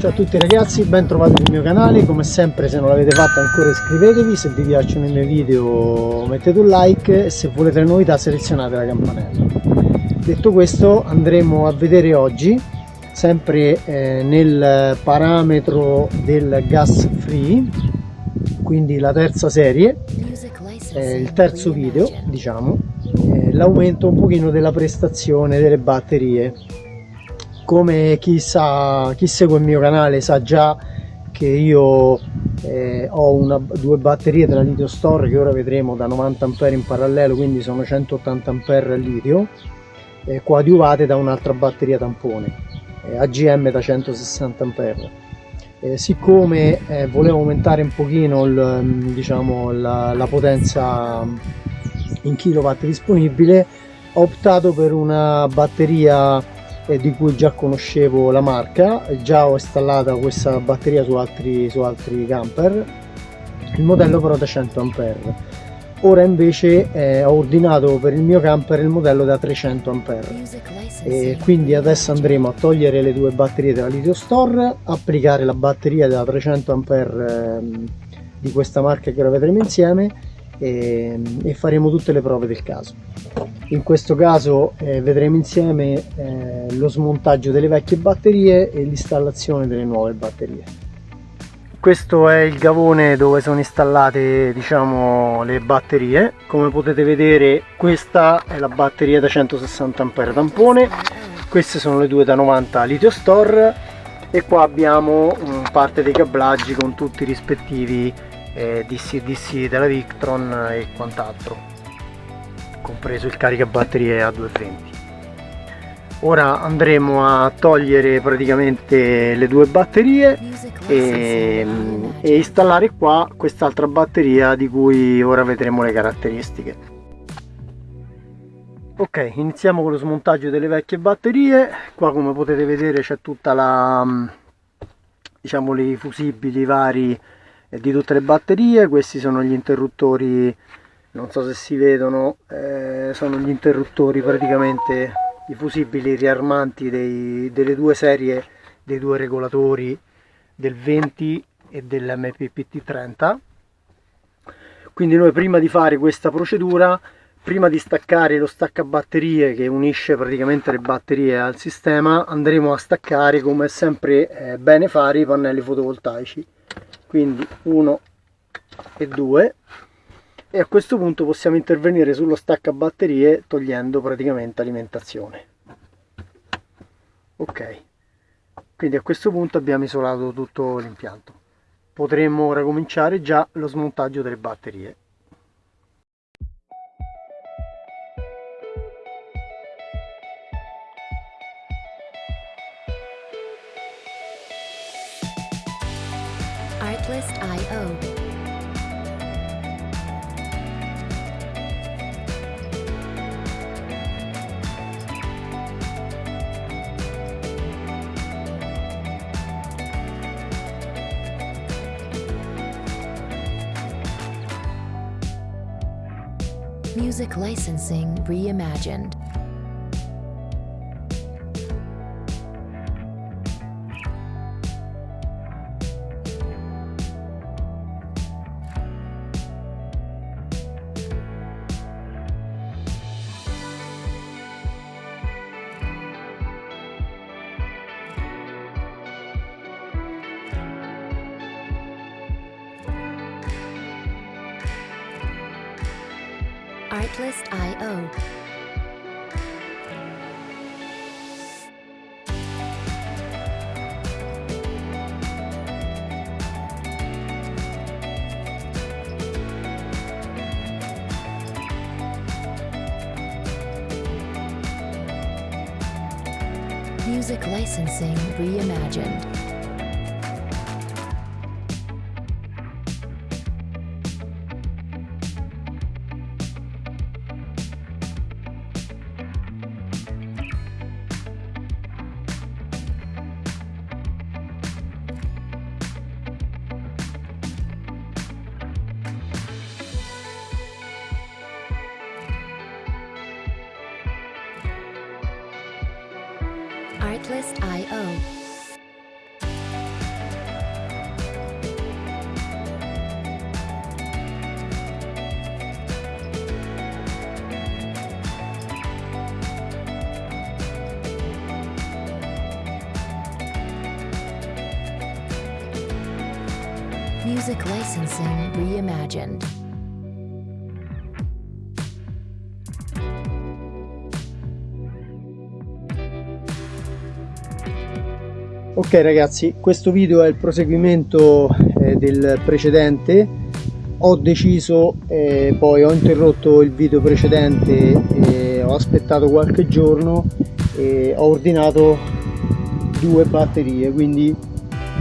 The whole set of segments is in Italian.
Ciao a tutti ragazzi, ben trovati sul mio canale, come sempre se non l'avete fatto ancora iscrivetevi, se vi piacciono i miei video mettete un like. E se volete le novità selezionate la campanella. Detto questo andremo a vedere oggi, sempre eh, nel parametro del gas free, quindi la terza serie, eh, il terzo video diciamo, eh, l'aumento un pochino della prestazione delle batterie come chi, sa, chi segue il mio canale sa già che io eh, ho una, due batterie della litio store che ora vedremo da 90 A in parallelo quindi sono 180 A al litio eh, coadiuvate da un'altra batteria tampone eh, AGM da 160 A eh, siccome eh, volevo aumentare un pochino il, diciamo, la, la potenza in kilowatt disponibile ho optato per una batteria eh, di cui già conoscevo la marca, già ho installata questa batteria su altri, su altri camper, il modello però da 100 A. Ora invece eh, ho ordinato per il mio camper il modello da 300 A e quindi adesso andremo a togliere le due batterie della Litio Store, applicare la batteria da 300 A eh, di questa marca che ora vedremo insieme e, e faremo tutte le prove del caso. In questo caso eh, vedremo insieme eh, lo smontaggio delle vecchie batterie e l'installazione delle nuove batterie. Questo è il gavone dove sono installate diciamo le batterie. Come potete vedere questa è la batteria da 160 A tampone. Queste sono le due da 90 litio store. E qua abbiamo um, parte dei cablaggi con tutti i rispettivi eh, DC DC della Victron e quant'altro compreso il caricabatterie a 220 ora andremo a togliere praticamente le due batterie e, e installare qua quest'altra batteria di cui ora vedremo le caratteristiche. Ok iniziamo con lo smontaggio delle vecchie batterie. Qua come potete vedere c'è tutta la diciamo i fusibili vari di tutte le batterie. Questi sono gli interruttori non so se si vedono eh, sono gli interruttori praticamente i fusibili riarmanti dei, delle due serie dei due regolatori del 20 e dell'MPPT 30 quindi noi prima di fare questa procedura prima di staccare lo staccabatterie che unisce praticamente le batterie al sistema andremo a staccare come è sempre eh, bene fare i pannelli fotovoltaici quindi 1 e 2 e a questo punto possiamo intervenire sullo stacca batterie togliendo praticamente alimentazione. Ok. Quindi a questo punto abbiamo isolato tutto l'impianto. Potremmo ora cominciare già lo smontaggio delle batterie Artlist.io Music licensing reimagined. Artlist.io. Music licensing reimagined. Cyclist.io. Music Licensing Reimagined. Ok ragazzi, questo video è il proseguimento eh, del precedente. Ho deciso, eh, poi ho interrotto il video precedente, eh, ho aspettato qualche giorno e ho ordinato due batterie, quindi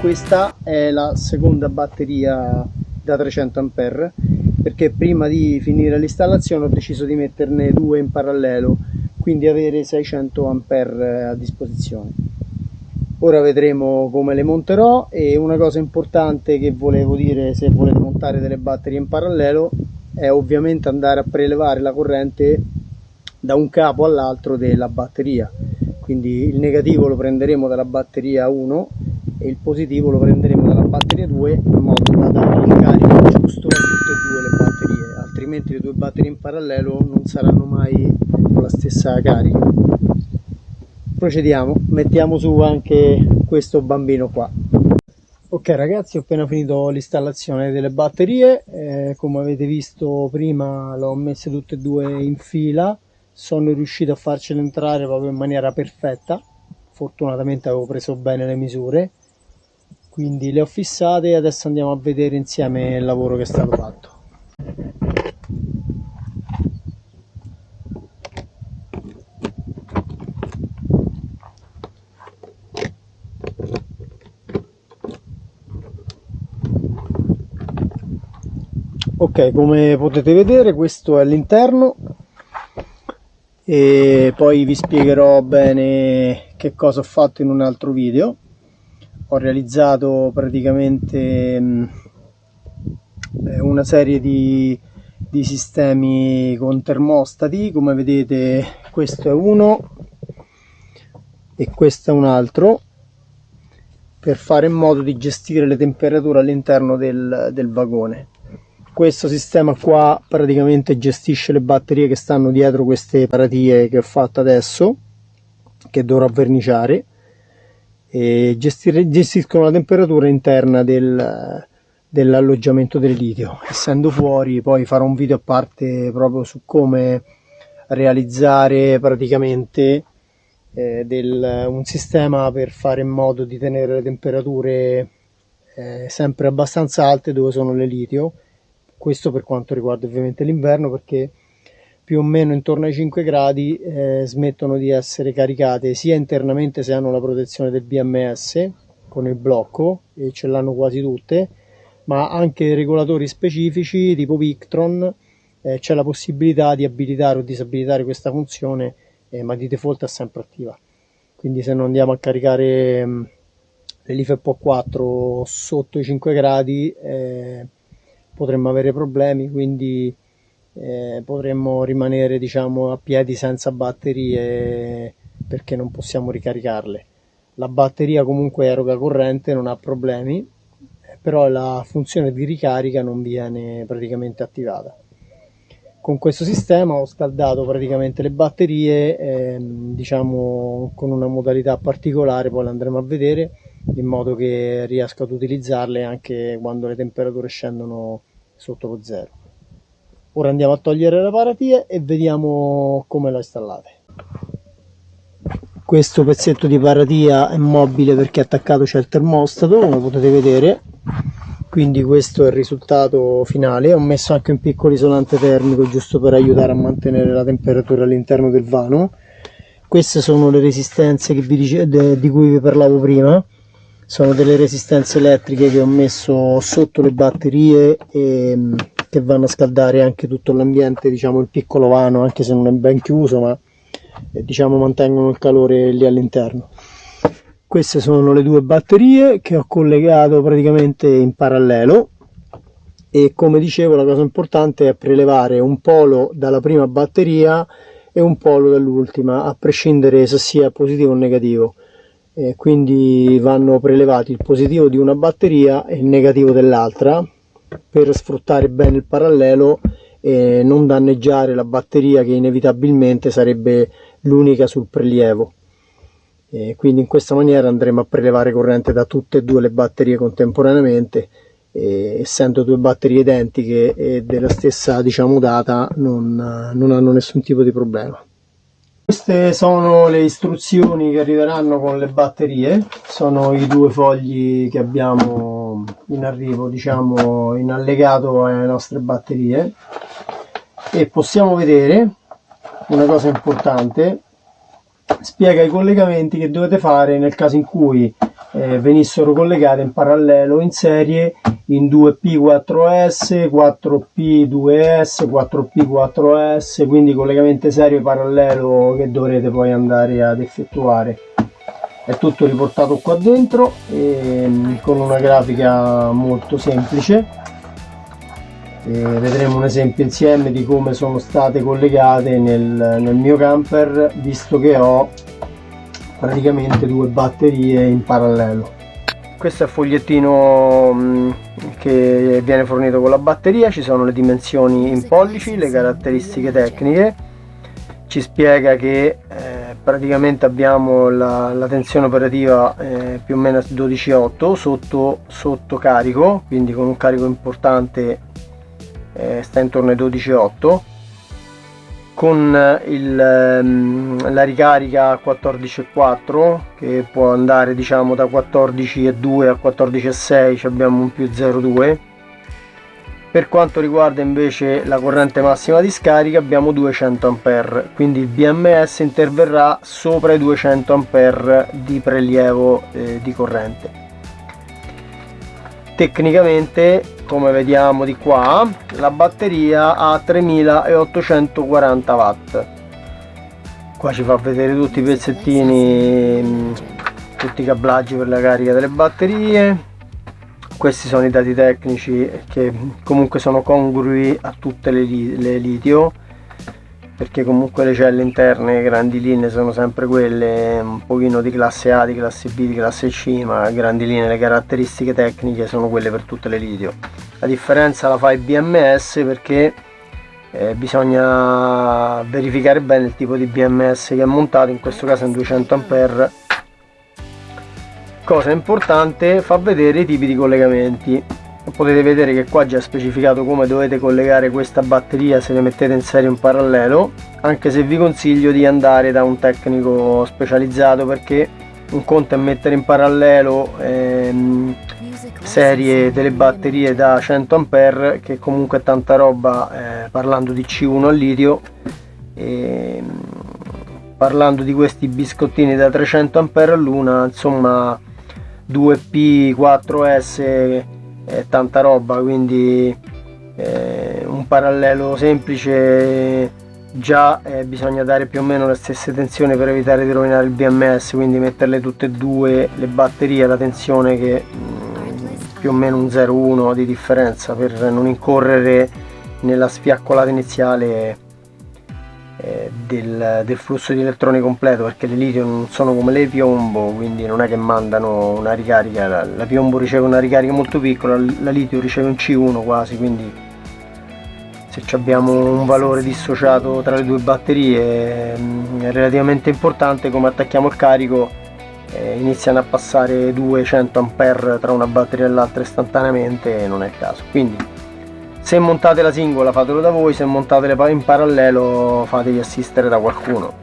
questa è la seconda batteria da 300 A perché prima di finire l'installazione ho deciso di metterne due in parallelo, quindi avere 600 A a disposizione ora vedremo come le monterò e una cosa importante che volevo dire se volete montare delle batterie in parallelo è ovviamente andare a prelevare la corrente da un capo all'altro della batteria. Quindi il negativo lo prenderemo dalla batteria 1 e il positivo lo prenderemo dalla batteria 2 in modo da dare il carico giusto a tutte e due le batterie altrimenti le due batterie in parallelo non saranno mai con la stessa carica procediamo. Mettiamo su anche questo bambino qua. Ok ragazzi ho appena finito l'installazione delle batterie. Eh, come avete visto prima le ho messe tutte e due in fila. Sono riuscito a farcele entrare proprio in maniera perfetta. Fortunatamente avevo preso bene le misure. Quindi le ho fissate e adesso andiamo a vedere insieme il lavoro che è stato fatto ok come potete vedere questo è l'interno e poi vi spiegherò bene che cosa ho fatto in un altro video. Ho realizzato praticamente mm, eh, una serie di, di sistemi con termostati. Come vedete questo è uno e questo è un altro per fare in modo di gestire le temperature all'interno del, del vagone questo sistema qua praticamente gestisce le batterie che stanno dietro queste paratie che ho fatto adesso che dovrò verniciare e gestire, gestiscono la temperatura interna del, dell'alloggiamento del litio. Essendo fuori poi farò un video a parte proprio su come realizzare praticamente eh, del, un sistema per fare in modo di tenere le temperature eh, sempre abbastanza alte dove sono le litio questo per quanto riguarda ovviamente l'inverno perché più o meno intorno ai 5 gradi eh, smettono di essere caricate sia internamente se hanno la protezione del BMS con il blocco e ce l'hanno quasi tutte ma anche regolatori specifici tipo Victron eh, c'è la possibilità di abilitare o disabilitare questa funzione eh, ma di default è sempre attiva. Quindi se non andiamo a caricare mm, LIFEPO 4 sotto i 5 gradi eh, potremmo avere problemi, quindi eh, potremmo rimanere diciamo, a piedi senza batterie perché non possiamo ricaricarle. La batteria comunque eroga corrente, non ha problemi, però la funzione di ricarica non viene praticamente attivata. Con questo sistema ho scaldato praticamente le batterie, eh, diciamo con una modalità particolare, poi le andremo a vedere, in modo che riesco ad utilizzarle anche quando le temperature scendono sotto lo zero. Ora andiamo a togliere le paratie e vediamo come la installate. Questo pezzetto di paratia è mobile perché attaccato c'è il termostato, come potete vedere. Quindi questo è il risultato finale. Ho messo anche un piccolo isolante termico giusto per aiutare a mantenere la temperatura all'interno del vano. Queste sono le resistenze vi, di cui vi parlavo prima sono delle resistenze elettriche che ho messo sotto le batterie e mm, che vanno a scaldare anche tutto l'ambiente diciamo il piccolo vano anche se non è ben chiuso ma eh, diciamo mantengono il calore lì all'interno. Queste sono le due batterie che ho collegato praticamente in parallelo e come dicevo la cosa importante è prelevare un polo dalla prima batteria e un polo dall'ultima a prescindere se sia positivo o negativo e quindi vanno prelevati il positivo di una batteria e il negativo dell'altra per sfruttare bene il parallelo e non danneggiare la batteria che inevitabilmente sarebbe l'unica sul prelievo. E quindi in questa maniera andremo a prelevare corrente da tutte e due le batterie contemporaneamente e, essendo due batterie identiche e della stessa diciamo data non, non hanno nessun tipo di problema queste sono le istruzioni che arriveranno con le batterie. Sono i due fogli che abbiamo in arrivo diciamo in allegato alle nostre batterie. E possiamo vedere una cosa importante. Spiega i collegamenti che dovete fare nel caso in cui eh, venissero collegate in parallelo in serie in 2P4S, 4P2S, 4P4S, quindi collegamento serio parallelo che dovrete poi andare ad effettuare. È tutto riportato qua dentro e, con una grafica molto semplice. E vedremo un esempio insieme di come sono state collegate nel, nel mio camper visto che ho praticamente due batterie in parallelo. Questo è il fogliettino mm, che viene fornito con la batteria ci sono le dimensioni in pollici le caratteristiche tecniche. Ci spiega che eh, praticamente abbiamo la, la tensione operativa eh, più o meno 12,8 sotto, sotto carico quindi con un carico importante eh, sta intorno ai 12,8 con il, ehm, la ricarica a 14,4 che può andare diciamo da 14,2 a 14,6 abbiamo un più 0,2 per quanto riguarda invece la corrente massima di scarica abbiamo 200 A quindi il BMS interverrà sopra i 200 A di prelievo eh, di corrente. Tecnicamente come vediamo di qua la batteria ha 3840 watt. Qua ci fa vedere tutti i pezzettini mm, tutti i cablaggi per la carica delle batterie. Questi sono i dati tecnici che comunque sono congrui a tutte le, le litio perché comunque le celle interne grandi linee sono sempre quelle un pochino di classe A, di classe B, di classe C ma grandi linee le caratteristiche tecniche sono quelle per tutte le litio. La differenza la fa il BMS perché eh, bisogna verificare bene il tipo di BMS che è montato in questo caso è un 200 A cosa importante fa vedere i tipi di collegamenti potete vedere che qua già specificato come dovete collegare questa batteria se le mettete in serie in parallelo anche se vi consiglio di andare da un tecnico specializzato perché un conto è mettere in parallelo ehm, serie delle batterie da 100 A che comunque è tanta roba eh, parlando di C1 al litio e, ehm, parlando di questi biscottini da 300 A all'una insomma 2P 4S è tanta roba quindi eh, un parallelo semplice già eh, bisogna dare più o meno le stesse tensioni per evitare di rovinare il BMS quindi metterle tutte e due le batterie alla tensione che mh, mm, più o meno un 0,1 di differenza per non incorrere nella sfiaccolata iniziale eh, del, del, flusso di elettroni completo perché le litio non sono come le piombo quindi non è che mandano una ricarica la, la piombo riceve una ricarica molto piccola la litio riceve un C1 quasi quindi se abbiamo un valore dissociato tra le due batterie mm, è relativamente importante come attacchiamo il carico eh, iniziano a passare 200 A tra una batteria e l'altra istantaneamente non è il caso. Quindi se montate la singola fatelo da voi se montate le in parallelo fatevi assistere da qualcuno.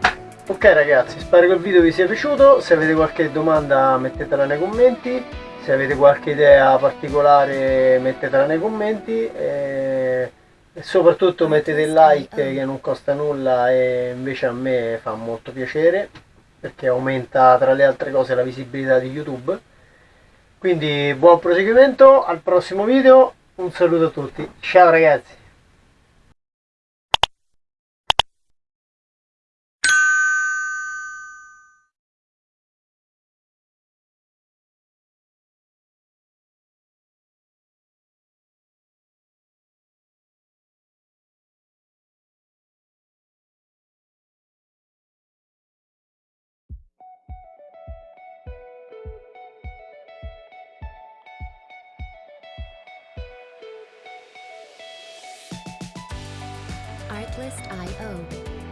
Ok ragazzi spero che il video vi sia piaciuto. Se avete qualche domanda mettetela nei commenti. Se avete qualche idea particolare mettetela nei commenti. E, soprattutto mettete il like che non costa nulla e invece a me fa molto piacere perché aumenta tra le altre cose la visibilità di youtube. Quindi buon proseguimento al prossimo video un saluto a tutti, ciao ragazzi! i-o